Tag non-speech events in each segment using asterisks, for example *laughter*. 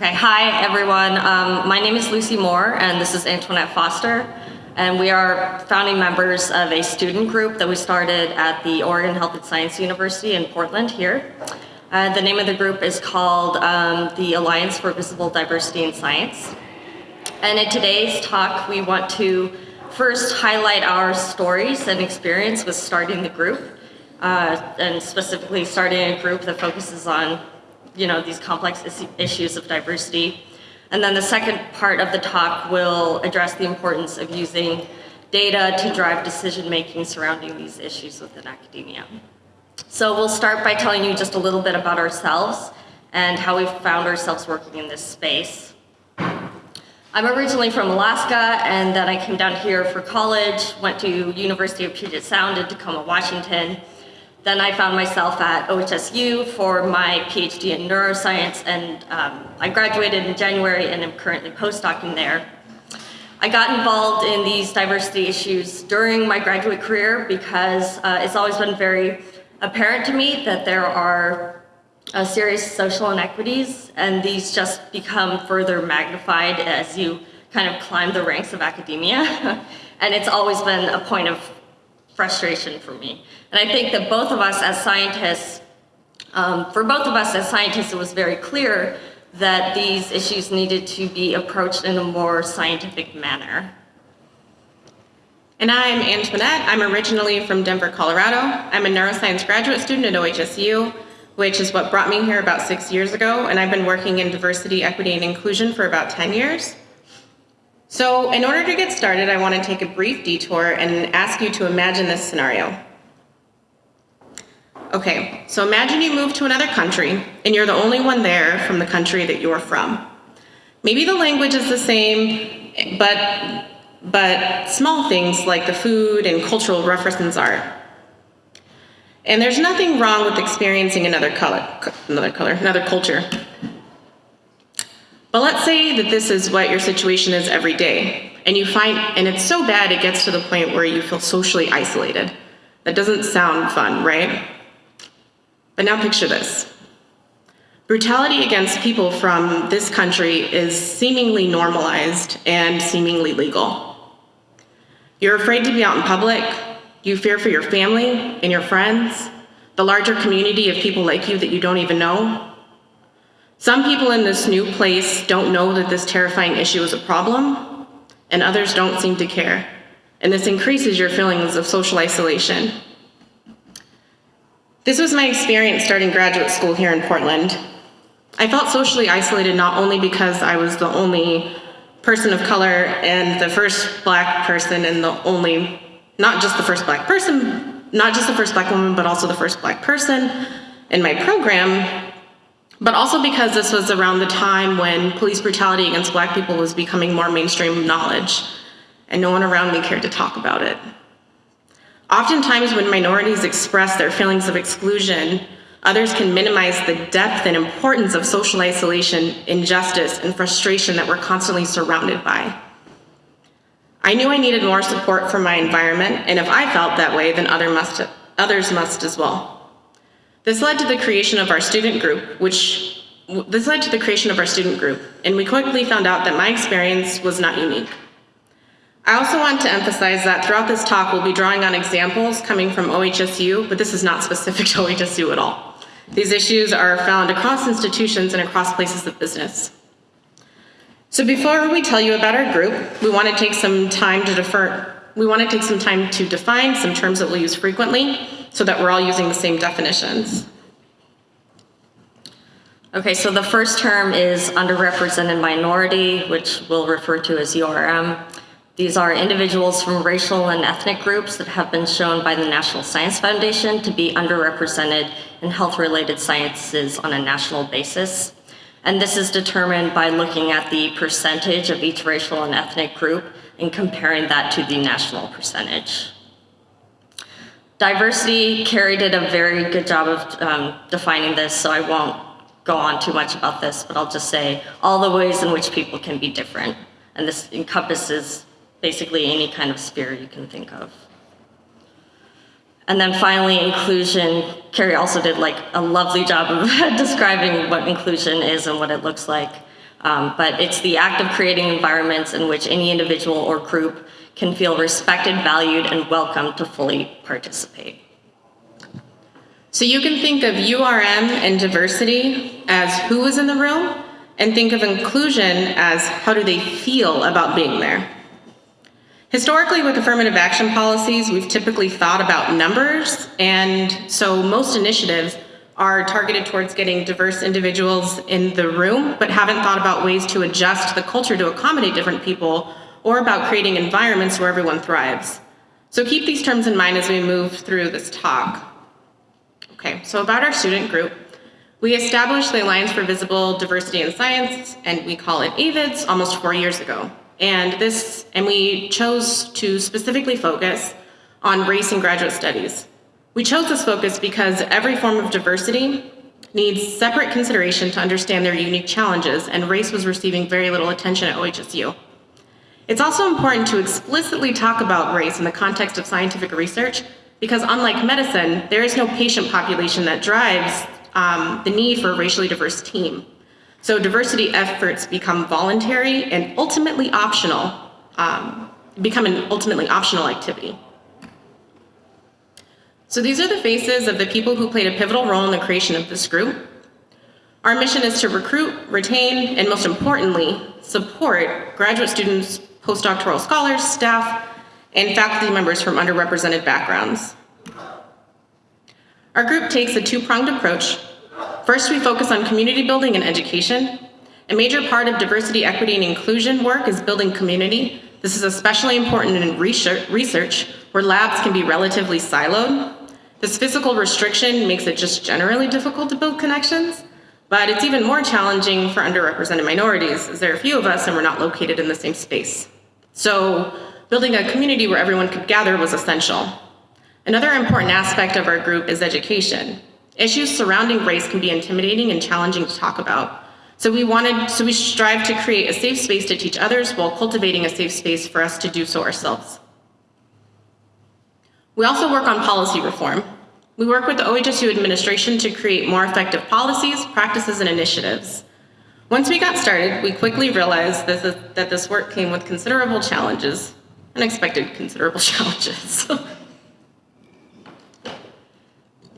Okay, hi everyone. Um, my name is Lucy Moore and this is Antoinette Foster. And we are founding members of a student group that we started at the Oregon Health and Science University in Portland here. Uh, the name of the group is called um, the Alliance for Visible Diversity in Science. And in today's talk, we want to first highlight our stories and experience with starting the group, uh, and specifically starting a group that focuses on you know, these complex issues of diversity. And then the second part of the talk will address the importance of using data to drive decision-making surrounding these issues within academia. So we'll start by telling you just a little bit about ourselves and how we found ourselves working in this space. I'm originally from Alaska, and then I came down here for college, went to University of Puget Sound in Tacoma, Washington, then I found myself at OHSU for my PhD in neuroscience, and um, I graduated in January and am currently postdocing there. I got involved in these diversity issues during my graduate career because uh, it's always been very apparent to me that there are uh, serious social inequities, and these just become further magnified as you kind of climb the ranks of academia. *laughs* and it's always been a point of frustration for me. And I think that both of us as scientists, um, for both of us as scientists, it was very clear that these issues needed to be approached in a more scientific manner. And I'm Antoinette. I'm originally from Denver, Colorado. I'm a neuroscience graduate student at OHSU, which is what brought me here about six years ago, and I've been working in diversity, equity, and inclusion for about 10 years. So in order to get started, I want to take a brief detour and ask you to imagine this scenario. Okay, so imagine you move to another country and you're the only one there from the country that you're from. Maybe the language is the same, but, but small things like the food and cultural references aren't. And there's nothing wrong with experiencing another color, another color, another culture. But let's say that this is what your situation is every day, and you find, and it's so bad it gets to the point where you feel socially isolated. That doesn't sound fun, right? But now picture this. Brutality against people from this country is seemingly normalized and seemingly legal. You're afraid to be out in public, you fear for your family and your friends, the larger community of people like you that you don't even know, some people in this new place don't know that this terrifying issue is a problem, and others don't seem to care. And this increases your feelings of social isolation. This was my experience starting graduate school here in Portland. I felt socially isolated not only because I was the only person of color and the first black person and the only, not just the first black person, not just the first black woman, but also the first black person in my program, but also because this was around the time when police brutality against black people was becoming more mainstream knowledge, and no one around me cared to talk about it. Oftentimes when minorities express their feelings of exclusion, others can minimize the depth and importance of social isolation, injustice, and frustration that we're constantly surrounded by. I knew I needed more support from my environment, and if I felt that way, then other must, others must as well. This led to the creation of our student group, which this led to the creation of our student group, and we quickly found out that my experience was not unique. I also want to emphasize that throughout this talk, we'll be drawing on examples coming from OHSU, but this is not *laughs* specific to OHSU at all. These issues are found across institutions and across places of business. So before we tell you about our group, we want to take some time to defer, we want to take some time to define some terms that we'll use frequently so that we're all using the same definitions. Okay, so the first term is underrepresented minority, which we'll refer to as URM. These are individuals from racial and ethnic groups that have been shown by the National Science Foundation to be underrepresented in health-related sciences on a national basis. And this is determined by looking at the percentage of each racial and ethnic group and comparing that to the national percentage. Diversity, Carrie did a very good job of um, defining this, so I won't go on too much about this, but I'll just say all the ways in which people can be different. And this encompasses basically any kind of sphere you can think of. And then finally, inclusion. Carrie also did like a lovely job of *laughs* describing what inclusion is and what it looks like. Um, but it's the act of creating environments in which any individual or group can feel respected, valued, and welcome to fully participate. So you can think of URM and diversity as who is in the room, and think of inclusion as how do they feel about being there. Historically, with affirmative action policies, we've typically thought about numbers, and so most initiatives are targeted towards getting diverse individuals in the room, but haven't thought about ways to adjust the culture to accommodate different people, or about creating environments where everyone thrives. So keep these terms in mind as we move through this talk. Okay, so about our student group, we established the Alliance for Visible Diversity in Science, and we call it AVIDS, almost four years ago. And this, and we chose to specifically focus on race and graduate studies. We chose this focus because every form of diversity needs separate consideration to understand their unique challenges, and race was receiving very little attention at OHSU. It's also important to explicitly talk about race in the context of scientific research because unlike medicine, there is no patient population that drives um, the need for a racially diverse team. So diversity efforts become voluntary and ultimately optional, um, become an ultimately optional activity. So these are the faces of the people who played a pivotal role in the creation of this group. Our mission is to recruit, retain, and most importantly, support graduate students, postdoctoral scholars, staff, and faculty members from underrepresented backgrounds. Our group takes a two-pronged approach. First, we focus on community building and education. A major part of diversity, equity, and inclusion work is building community. This is especially important in research, where labs can be relatively siloed. This physical restriction makes it just generally difficult to build connections, but it's even more challenging for underrepresented minorities, as there are a few of us and we're not located in the same space. So building a community where everyone could gather was essential. Another important aspect of our group is education. Issues surrounding race can be intimidating and challenging to talk about. So we wanted, so we strive to create a safe space to teach others while cultivating a safe space for us to do so ourselves. We also work on policy reform. We work with the OHSU administration to create more effective policies, practices, and initiatives. Once we got started, we quickly realized is, that this work came with considerable challenges, unexpected considerable *laughs* challenges.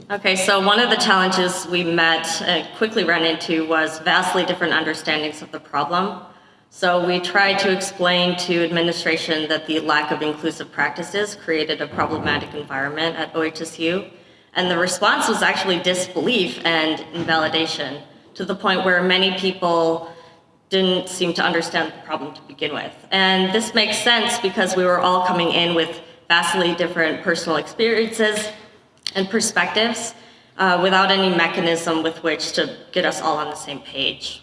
Okay, so one of the challenges we met and quickly ran into was vastly different understandings of the problem. So we tried to explain to administration that the lack of inclusive practices created a problematic environment at OHSU. And the response was actually disbelief and invalidation to the point where many people didn't seem to understand the problem to begin with. And this makes sense because we were all coming in with vastly different personal experiences and perspectives uh, without any mechanism with which to get us all on the same page.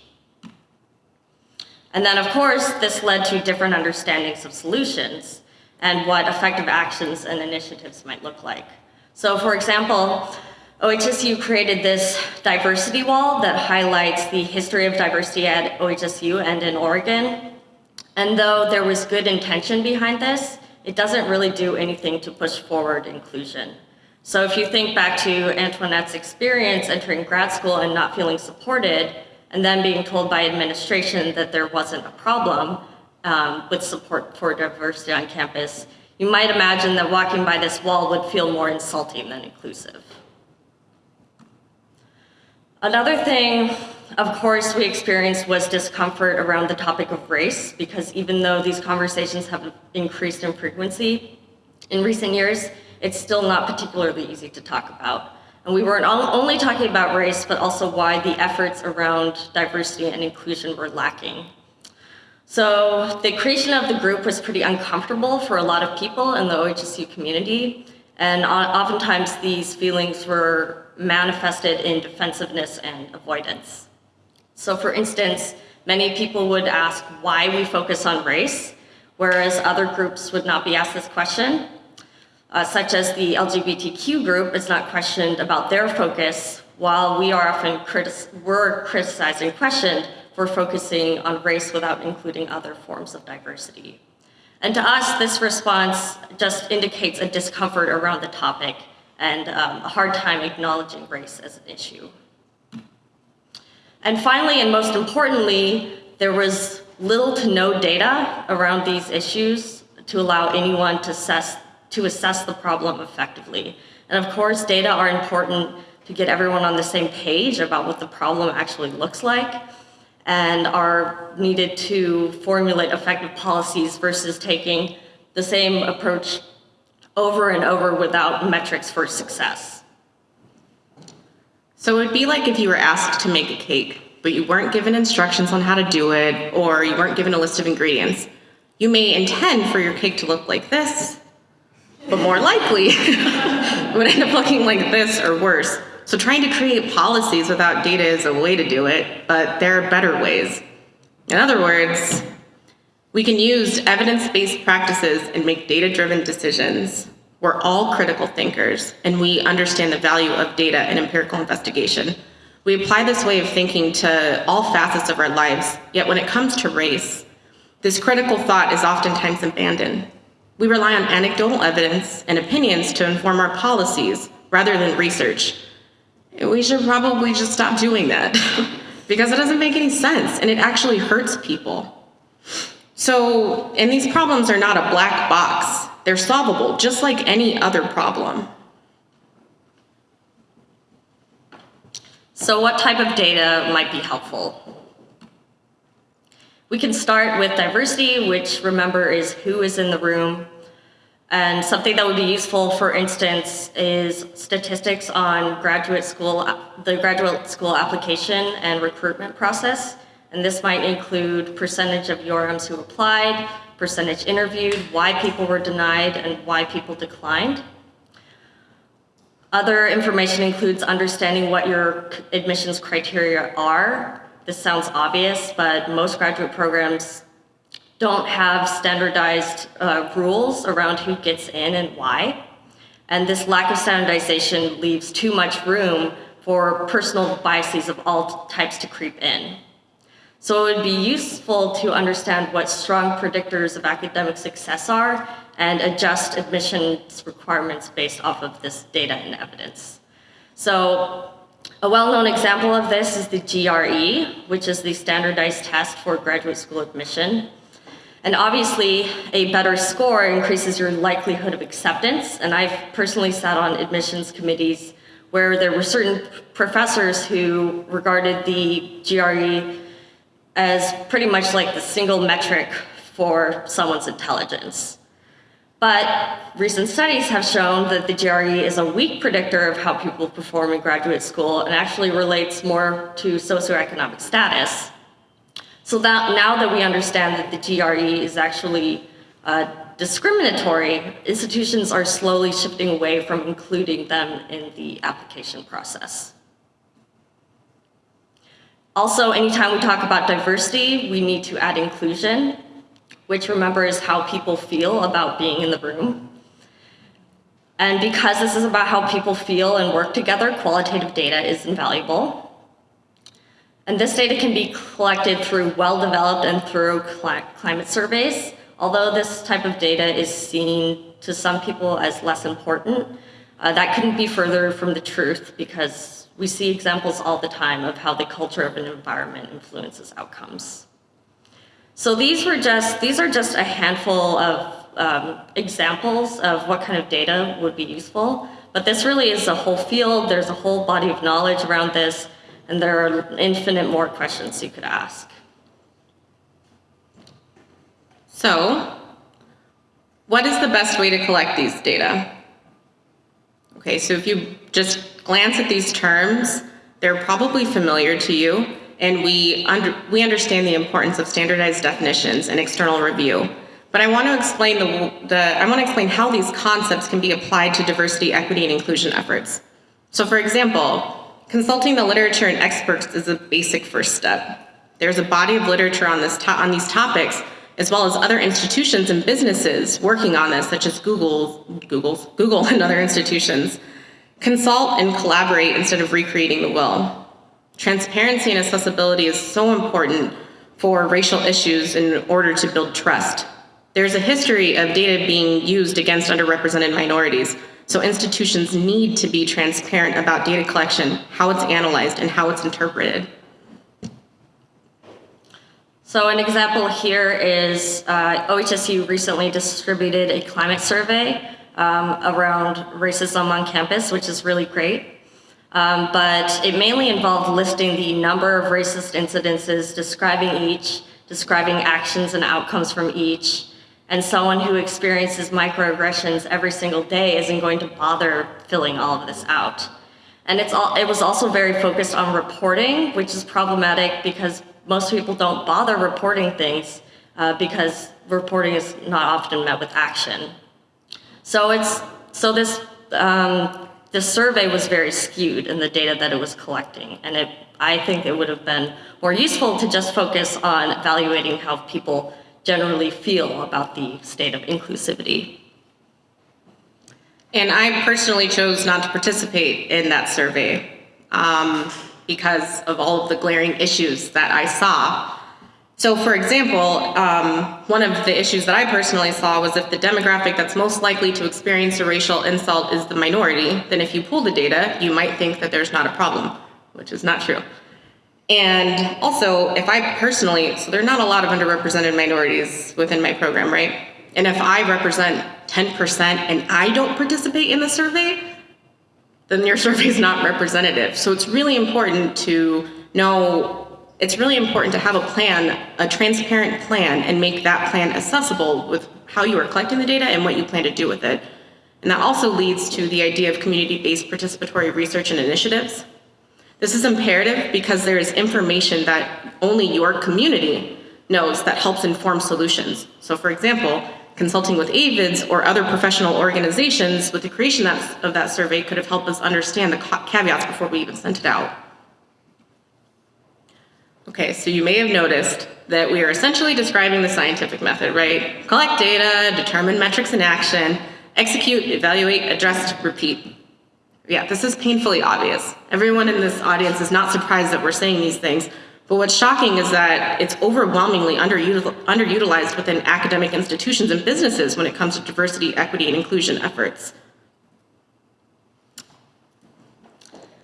And then, of course, this led to different understandings of solutions and what effective actions and initiatives might look like. So, for example, OHSU created this diversity wall that highlights the history of diversity at OHSU and in Oregon. And though there was good intention behind this, it doesn't really do anything to push forward inclusion. So if you think back to Antoinette's experience entering grad school and not feeling supported, and then being told by administration that there wasn't a problem um, with support for diversity on campus, you might imagine that walking by this wall would feel more insulting than inclusive. Another thing, of course, we experienced was discomfort around the topic of race, because even though these conversations have increased in frequency in recent years, it's still not particularly easy to talk about. And we weren't only talking about race, but also why the efforts around diversity and inclusion were lacking. So the creation of the group was pretty uncomfortable for a lot of people in the OHSU community. And oftentimes these feelings were manifested in defensiveness and avoidance. So for instance, many people would ask why we focus on race, whereas other groups would not be asked this question uh, such as the LGBTQ group, is not questioned about their focus, while we are often critic were criticized and questioned for focusing on race without including other forms of diversity. And to us, this response just indicates a discomfort around the topic and um, a hard time acknowledging race as an issue. And finally, and most importantly, there was little to no data around these issues to allow anyone to assess, to assess the problem effectively. And of course, data are important to get everyone on the same page about what the problem actually looks like and are needed to formulate effective policies versus taking the same approach over and over without metrics for success. So it would be like if you were asked to make a cake, but you weren't given instructions on how to do it, or you weren't given a list of ingredients. You may intend for your cake to look like this, but more likely *laughs* it would end up looking like this or worse. So trying to create policies without data is a way to do it, but there are better ways. In other words, we can use evidence-based practices and make data-driven decisions. We're all critical thinkers, and we understand the value of data and empirical investigation. We apply this way of thinking to all facets of our lives, yet when it comes to race, this critical thought is oftentimes abandoned. We rely on anecdotal evidence and opinions to inform our policies rather than research. We should probably just stop doing that *laughs* because it doesn't make any sense and it actually hurts people. So, and these problems are not a black box. They're solvable, just like any other problem. So what type of data might be helpful? We can start with diversity, which remember is who is in the room. And something that would be useful, for instance, is statistics on graduate school, the graduate school application and recruitment process. And this might include percentage of URMs who applied, percentage interviewed, why people were denied, and why people declined. Other information includes understanding what your admissions criteria are. This sounds obvious, but most graduate programs don't have standardized uh, rules around who gets in and why. And this lack of standardization leaves too much room for personal biases of all types to creep in. So it would be useful to understand what strong predictors of academic success are and adjust admissions requirements based off of this data and evidence. So a well-known example of this is the GRE, which is the standardized test for graduate school admission. And obviously, a better score increases your likelihood of acceptance. And I've personally sat on admissions committees where there were certain professors who regarded the GRE as pretty much like the single metric for someone's intelligence. But recent studies have shown that the GRE is a weak predictor of how people perform in graduate school and actually relates more to socioeconomic status. So that now that we understand that the GRE is actually uh, discriminatory, institutions are slowly shifting away from including them in the application process. Also, anytime we talk about diversity, we need to add inclusion, which remember is how people feel about being in the room. And because this is about how people feel and work together, qualitative data is invaluable. And this data can be collected through well-developed and thorough climate surveys. Although this type of data is seen to some people as less important, uh, that couldn't be further from the truth because we see examples all the time of how the culture of an environment influences outcomes. So these were just, these are just a handful of um, examples of what kind of data would be useful, but this really is a whole field, there's a whole body of knowledge around this, and there are infinite more questions you could ask. So, what is the best way to collect these data? Okay, so if you just glance at these terms, they're probably familiar to you, and we, under, we understand the importance of standardized definitions and external review. But I want to explain the, the I want to explain how these concepts can be applied to diversity, equity, and inclusion efforts. So for example, consulting the literature and experts is a basic first step. There's a body of literature on, this on these topics as well as other institutions and businesses working on this, such as Google, Google's, Google and other institutions. Consult and collaborate instead of recreating the will. Transparency and accessibility is so important for racial issues in order to build trust. There's a history of data being used against underrepresented minorities, so institutions need to be transparent about data collection, how it's analyzed, and how it's interpreted. So an example here is uh, OHSU recently distributed a climate survey um, around racism on campus, which is really great. Um, but it mainly involved listing the number of racist incidences, describing each, describing actions and outcomes from each, and someone who experiences microaggressions every single day isn't going to bother filling all of this out. And it's all, it was also very focused on reporting, which is problematic because most people don't bother reporting things uh, because reporting is not often met with action. So it's so this um, this survey was very skewed in the data that it was collecting, and it I think it would have been more useful to just focus on evaluating how people generally feel about the state of inclusivity. And I personally chose not to participate in that survey um, because of all of the glaring issues that I saw. So, for example, um, one of the issues that I personally saw was if the demographic that's most likely to experience a racial insult is the minority, then if you pull the data, you might think that there's not a problem, which is not true. And also, if I personally, so there are not a lot of underrepresented minorities within my program, right? And if I represent 10% and I don't participate in the survey, then your *laughs* survey is not representative. So it's really important to know, it's really important to have a plan, a transparent plan, and make that plan accessible with how you are collecting the data and what you plan to do with it. And that also leads to the idea of community-based participatory research and initiatives. This is imperative because there is information that only your community knows that helps inform solutions. So for example, consulting with AVIDS or other professional organizations with the creation of that survey could have helped us understand the caveats before we even sent it out. Okay, so you may have noticed that we are essentially describing the scientific method, right? Collect data, determine metrics in action, execute, evaluate, address, repeat. Yeah, this is painfully obvious. Everyone in this audience is not surprised that we're saying these things, but what's shocking is that it's overwhelmingly underutilized within academic institutions and businesses when it comes to diversity, equity, and inclusion efforts.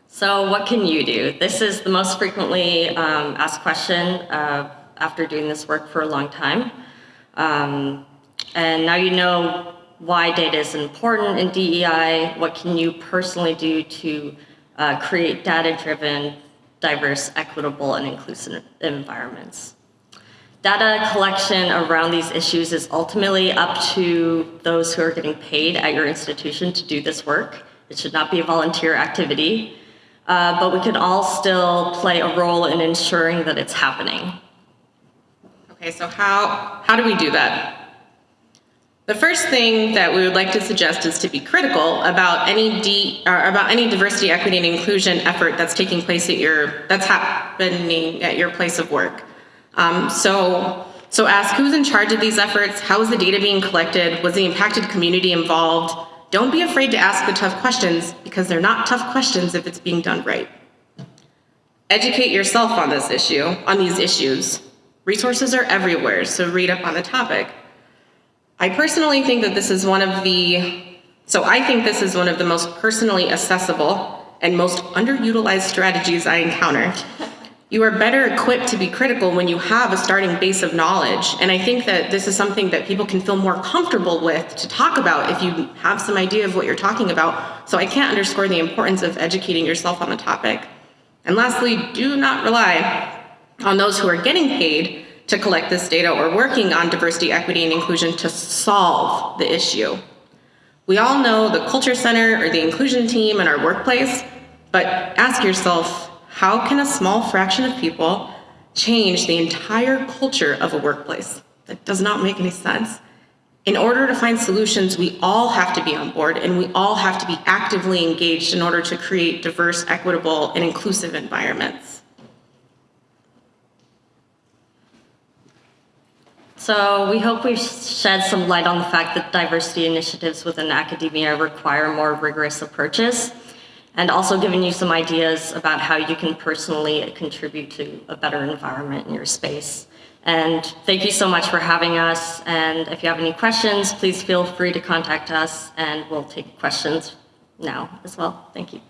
So what can you do? This is the most frequently um, asked question uh, after doing this work for a long time. Um, and now you know why data is important in DEI, what can you personally do to uh, create data-driven, diverse, equitable, and inclusive environments. Data collection around these issues is ultimately up to those who are getting paid at your institution to do this work. It should not be a volunteer activity, uh, but we can all still play a role in ensuring that it's happening. Okay, so how, how do we do that? The first thing that we would like to suggest is to be critical about any D, about any diversity, equity, and inclusion effort that's taking place at your that's happening at your place of work. Um, so, so ask who's in charge of these efforts. How is the data being collected? Was the impacted community involved? Don't be afraid to ask the tough questions because they're not tough questions if it's being done right. Educate yourself on this issue, on these issues. Resources are everywhere, so read up on the topic. I personally think that this is one of the, so I think this is one of the most personally accessible and most underutilized strategies I encounter. You are better equipped to be critical when you have a starting base of knowledge. And I think that this is something that people can feel more comfortable with to talk about if you have some idea of what you're talking about. So I can't underscore the importance of educating yourself on the topic. And lastly, do not rely on those who are getting paid to collect this data or working on diversity, equity, and inclusion to solve the issue. We all know the Culture Center or the inclusion team in our workplace, but ask yourself, how can a small fraction of people change the entire culture of a workplace? That does not make any sense. In order to find solutions, we all have to be on board and we all have to be actively engaged in order to create diverse, equitable, and inclusive environments. So we hope we've shed some light on the fact that diversity initiatives within academia require more rigorous approaches and also given you some ideas about how you can personally contribute to a better environment in your space. And thank you so much for having us. And if you have any questions, please feel free to contact us and we'll take questions now as well. Thank you.